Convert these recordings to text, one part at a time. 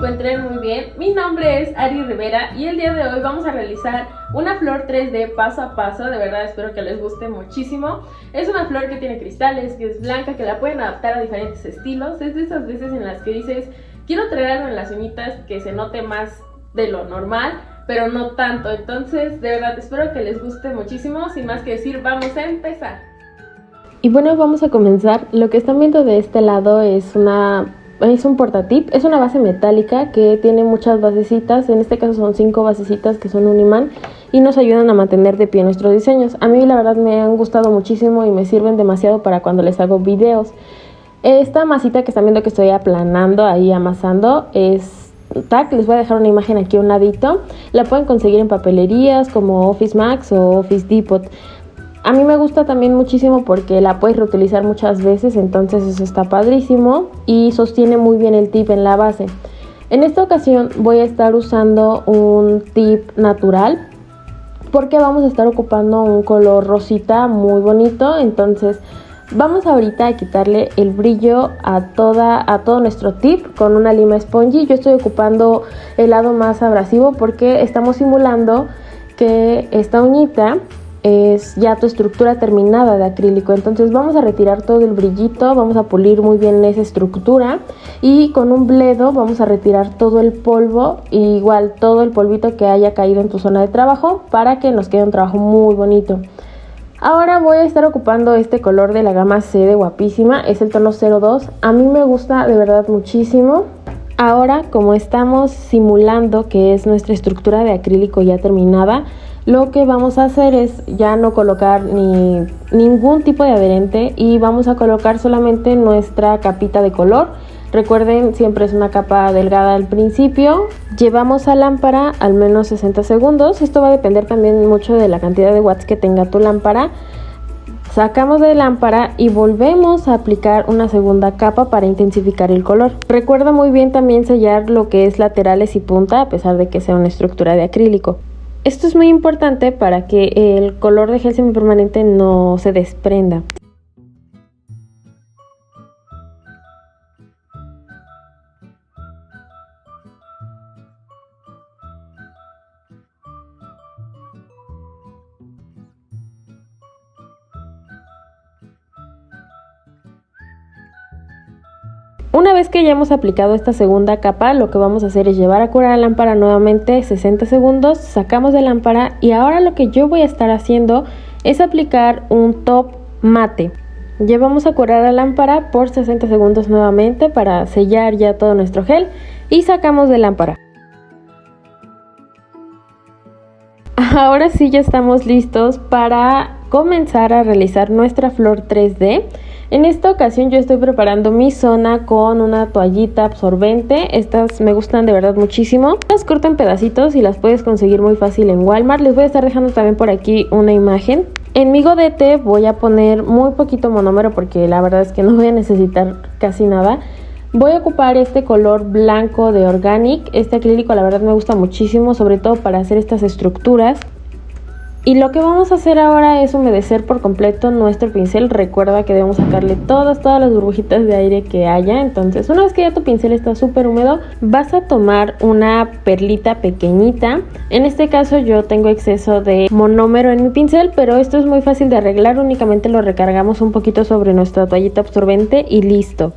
encuentren muy bien. Mi nombre es Ari Rivera y el día de hoy vamos a realizar una flor 3D paso a paso. De verdad espero que les guste muchísimo. Es una flor que tiene cristales, que es blanca, que la pueden adaptar a diferentes estilos. Es de esas veces en las que dices, quiero traer en las uñitas que se note más de lo normal, pero no tanto. Entonces, de verdad espero que les guste muchísimo. Sin más que decir, vamos a empezar. Y bueno, vamos a comenzar. Lo que están viendo de este lado es una es un portatip, es una base metálica que tiene muchas basecitas, en este caso son cinco basecitas que son un imán y nos ayudan a mantener de pie nuestros diseños. A mí la verdad me han gustado muchísimo y me sirven demasiado para cuando les hago videos. Esta masita que están viendo que estoy aplanando ahí amasando es tac, les voy a dejar una imagen aquí a un ladito. La pueden conseguir en papelerías como Office Max o Office Depot. A mí me gusta también muchísimo porque la puedes reutilizar muchas veces, entonces eso está padrísimo y sostiene muy bien el tip en la base. En esta ocasión voy a estar usando un tip natural porque vamos a estar ocupando un color rosita muy bonito, entonces vamos ahorita a quitarle el brillo a, toda, a todo nuestro tip con una lima spongy. Yo estoy ocupando el lado más abrasivo porque estamos simulando que esta uñita es ya tu estructura terminada de acrílico. Entonces vamos a retirar todo el brillito vamos a pulir muy bien esa estructura y con un bledo vamos a retirar todo el polvo igual todo el polvito que haya caído en tu zona de trabajo para que nos quede un trabajo muy bonito. Ahora voy a estar ocupando este color de la gama C de guapísima es el tono 02 a mí me gusta de verdad muchísimo. Ahora como estamos simulando que es nuestra estructura de acrílico ya terminada lo que vamos a hacer es ya no colocar ni ningún tipo de adherente y vamos a colocar solamente nuestra capita de color recuerden siempre es una capa delgada al principio llevamos a lámpara al menos 60 segundos esto va a depender también mucho de la cantidad de watts que tenga tu lámpara Sacamos de lámpara y volvemos a aplicar una segunda capa para intensificar el color. Recuerda muy bien también sellar lo que es laterales y punta a pesar de que sea una estructura de acrílico. Esto es muy importante para que el color de gel semipermanente no se desprenda. Una vez que ya hemos aplicado esta segunda capa, lo que vamos a hacer es llevar a curar la lámpara nuevamente 60 segundos, sacamos de lámpara y ahora lo que yo voy a estar haciendo es aplicar un top mate. Llevamos a curar la lámpara por 60 segundos nuevamente para sellar ya todo nuestro gel y sacamos de lámpara. Ahora sí ya estamos listos para comenzar a realizar nuestra flor 3D. En esta ocasión yo estoy preparando mi zona con una toallita absorbente. Estas me gustan de verdad muchísimo. Las corto en pedacitos y las puedes conseguir muy fácil en Walmart. Les voy a estar dejando también por aquí una imagen. En mi godete voy a poner muy poquito monómero porque la verdad es que no voy a necesitar casi nada. Voy a ocupar este color blanco de Organic. Este acrílico la verdad me gusta muchísimo, sobre todo para hacer estas estructuras. Y lo que vamos a hacer ahora es humedecer por completo nuestro pincel. Recuerda que debemos sacarle todas, todas las burbujitas de aire que haya. Entonces, una vez que ya tu pincel está súper húmedo, vas a tomar una perlita pequeñita. En este caso yo tengo exceso de monómero en mi pincel, pero esto es muy fácil de arreglar. Únicamente lo recargamos un poquito sobre nuestra toallita absorbente y listo.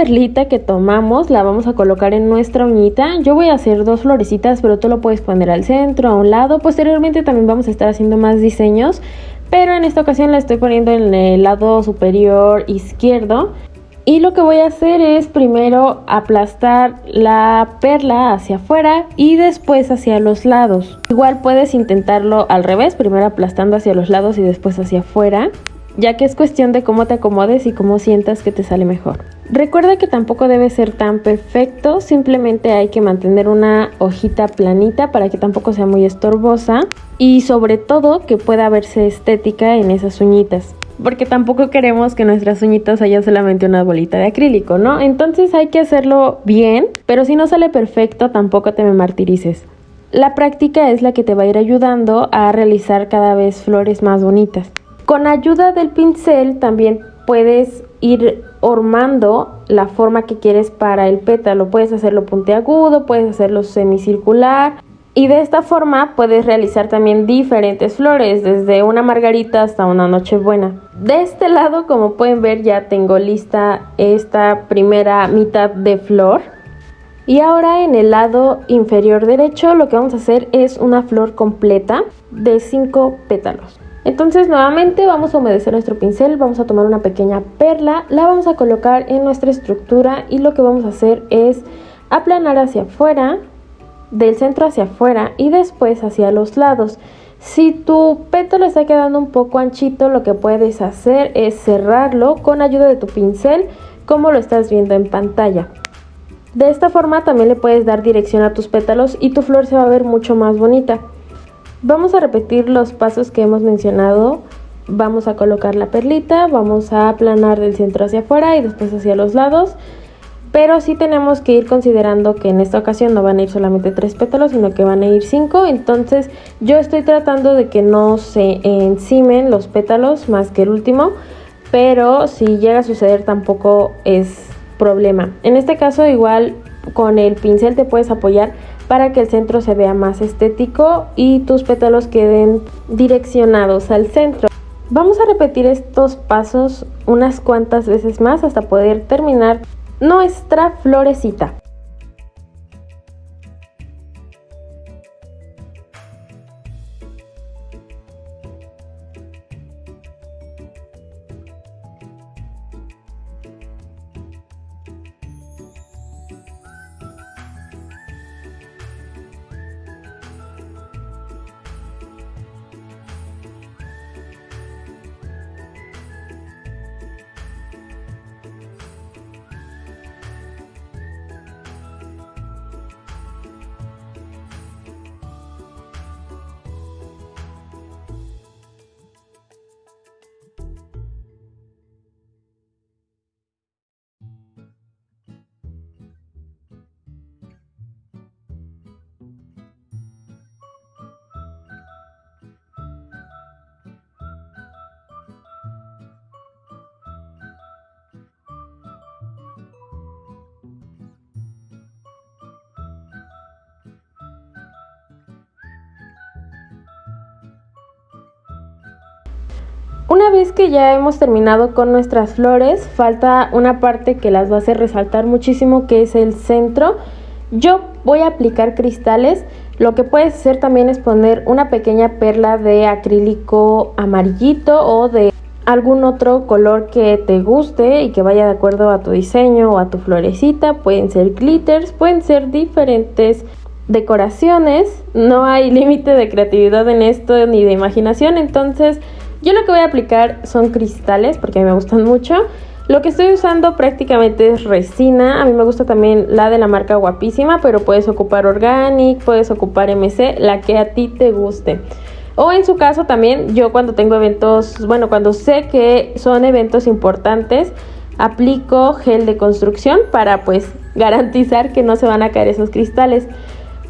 Perlita que tomamos la vamos a colocar en nuestra uñita. Yo voy a hacer dos florecitas, pero tú lo puedes poner al centro, a un lado. Posteriormente también vamos a estar haciendo más diseños, pero en esta ocasión la estoy poniendo en el lado superior izquierdo. Y lo que voy a hacer es primero aplastar la perla hacia afuera y después hacia los lados. Igual puedes intentarlo al revés, primero aplastando hacia los lados y después hacia afuera ya que es cuestión de cómo te acomodes y cómo sientas que te sale mejor. Recuerda que tampoco debe ser tan perfecto, simplemente hay que mantener una hojita planita para que tampoco sea muy estorbosa y sobre todo que pueda verse estética en esas uñitas. Porque tampoco queremos que nuestras uñitas haya solamente una bolita de acrílico, ¿no? Entonces hay que hacerlo bien, pero si no sale perfecto tampoco te me martirices. La práctica es la que te va a ir ayudando a realizar cada vez flores más bonitas. Con ayuda del pincel también puedes ir hormando la forma que quieres para el pétalo. Puedes hacerlo puntiagudo, puedes hacerlo semicircular. Y de esta forma puedes realizar también diferentes flores, desde una margarita hasta una nochebuena. De este lado, como pueden ver, ya tengo lista esta primera mitad de flor. Y ahora en el lado inferior derecho lo que vamos a hacer es una flor completa de 5 pétalos. Entonces nuevamente vamos a humedecer nuestro pincel, vamos a tomar una pequeña perla, la vamos a colocar en nuestra estructura y lo que vamos a hacer es aplanar hacia afuera, del centro hacia afuera y después hacia los lados. Si tu pétalo está quedando un poco anchito, lo que puedes hacer es cerrarlo con ayuda de tu pincel como lo estás viendo en pantalla. De esta forma también le puedes dar dirección a tus pétalos y tu flor se va a ver mucho más bonita. Vamos a repetir los pasos que hemos mencionado. Vamos a colocar la perlita, vamos a aplanar del centro hacia afuera y después hacia los lados. Pero sí tenemos que ir considerando que en esta ocasión no van a ir solamente tres pétalos, sino que van a ir cinco. Entonces yo estoy tratando de que no se encimen los pétalos más que el último. Pero si llega a suceder tampoco es problema. En este caso igual con el pincel te puedes apoyar para que el centro se vea más estético y tus pétalos queden direccionados al centro. Vamos a repetir estos pasos unas cuantas veces más hasta poder terminar nuestra florecita. Una vez que ya hemos terminado con nuestras flores, falta una parte que las va a hacer resaltar muchísimo, que es el centro. Yo voy a aplicar cristales. Lo que puedes hacer también es poner una pequeña perla de acrílico amarillito o de algún otro color que te guste y que vaya de acuerdo a tu diseño o a tu florecita. Pueden ser glitters, pueden ser diferentes decoraciones. No hay límite de creatividad en esto ni de imaginación, entonces yo lo que voy a aplicar son cristales porque a mí me gustan mucho. Lo que estoy usando prácticamente es resina. A mí me gusta también la de la marca Guapísima, pero puedes ocupar Organic, puedes ocupar MC, la que a ti te guste. O en su caso también, yo cuando tengo eventos, bueno, cuando sé que son eventos importantes, aplico gel de construcción para pues garantizar que no se van a caer esos cristales.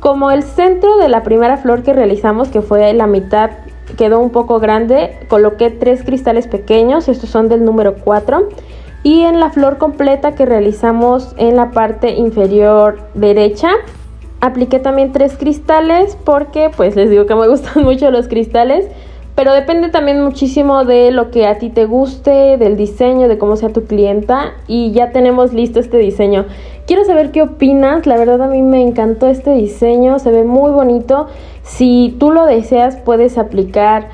Como el centro de la primera flor que realizamos, que fue la mitad quedó un poco grande, coloqué tres cristales pequeños, estos son del número 4. Y en la flor completa que realizamos en la parte inferior derecha, apliqué también tres cristales porque pues les digo que me gustan mucho los cristales. Pero depende también muchísimo de lo que a ti te guste, del diseño, de cómo sea tu clienta. Y ya tenemos listo este diseño. Quiero saber qué opinas. La verdad a mí me encantó este diseño. Se ve muy bonito. Si tú lo deseas puedes aplicar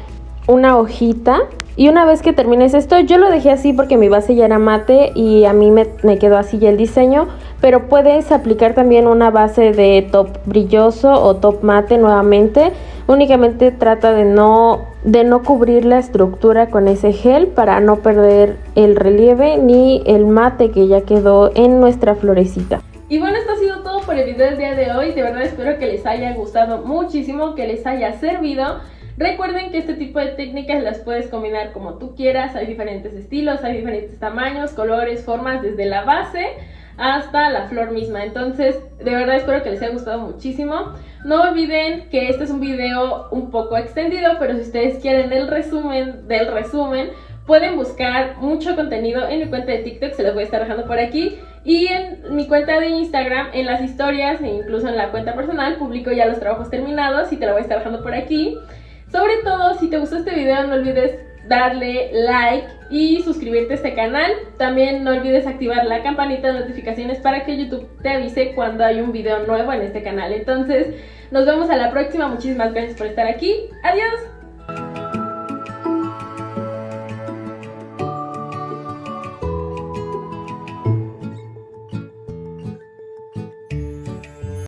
una hojita y una vez que termines esto, yo lo dejé así porque mi base ya era mate y a mí me, quedó así ya el diseño, pero puedes aplicar también una base de top brilloso o top mate nuevamente. Únicamente trata de no, de no cubrir la estructura con ese gel para no perder el relieve ni el mate que ya quedó en nuestra florecita. Y bueno, esto ha sido todo por el video del día de hoy. De verdad espero que les haya gustado muchísimo, que les haya servido. Recuerden que este tipo de técnicas las puedes combinar como tú quieras. Hay diferentes estilos, hay diferentes tamaños, colores, formas, desde la base hasta la flor misma. Entonces, de verdad espero que les haya gustado muchísimo. No olviden que este es un video un poco extendido, pero si ustedes quieren el resumen del resumen, Pueden buscar mucho contenido en mi cuenta de TikTok, se los voy a estar dejando por aquí. Y en mi cuenta de Instagram, en las historias e incluso en la cuenta personal, publico ya los trabajos terminados y te lo voy a estar dejando por aquí. Sobre todo, si te gustó este video, no olvides darle like y suscribirte a este canal. También no olvides activar la campanita de notificaciones para que YouTube te avise cuando hay un video nuevo en este canal. Entonces, nos vemos a la próxima. Muchísimas gracias por estar aquí. Adiós.